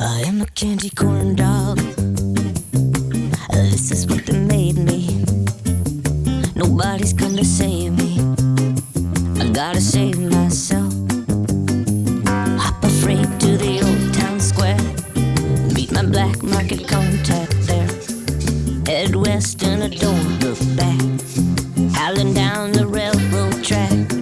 I am a candy corn dog. Uh, this is what they made me. Nobody's gonna save me. I gotta save myself. Hop a freight to the old town square. Meet my black market contact there. Head west and I don't look back. Howling down the railroad track.